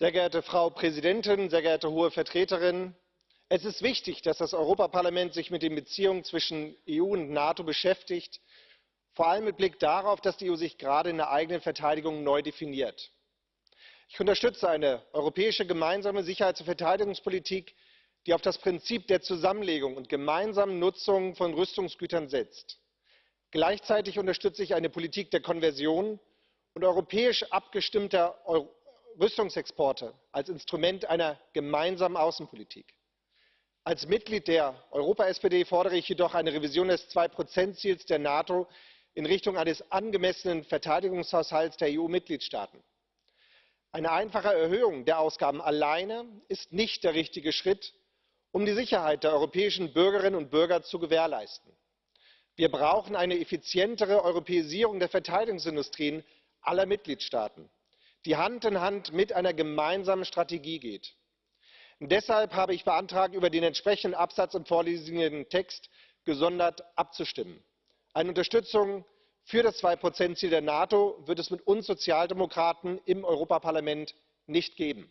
Sehr geehrte Frau Präsidentin, sehr geehrte Hohe Vertreterin! Es ist wichtig, dass das Europäische Parlament sich mit den Beziehungen zwischen EU und NATO beschäftigt, vor allem mit Blick darauf, dass die EU sich gerade in der eigenen Verteidigung neu definiert. Ich unterstütze eine europäische gemeinsame Sicherheits und Verteidigungspolitik, die auf das Prinzip der Zusammenlegung und gemeinsamen Nutzung von Rüstungsgütern setzt. Gleichzeitig unterstütze ich eine Politik der Konversion und europäisch abgestimmter Rüstungsexporte als Instrument einer gemeinsamen Außenpolitik. Als Mitglied der Europa SPD fordere ich jedoch eine Revision des Zwei Ziels der NATO in Richtung eines angemessenen Verteidigungshaushalts der EU Mitgliedstaaten. Eine einfache Erhöhung der Ausgaben alleine ist nicht der richtige Schritt, um die Sicherheit der europäischen Bürgerinnen und Bürger zu gewährleisten. Wir brauchen eine effizientere Europäisierung der Verteidigungsindustrien aller Mitgliedstaaten, die Hand in Hand mit einer gemeinsamen Strategie geht. Deshalb habe ich beantragt, über den entsprechenden Absatz im vorliegenden Text gesondert abzustimmen. Eine Unterstützung für das Zwei Ziel der NATO wird es mit uns Sozialdemokraten im Europaparlament nicht geben.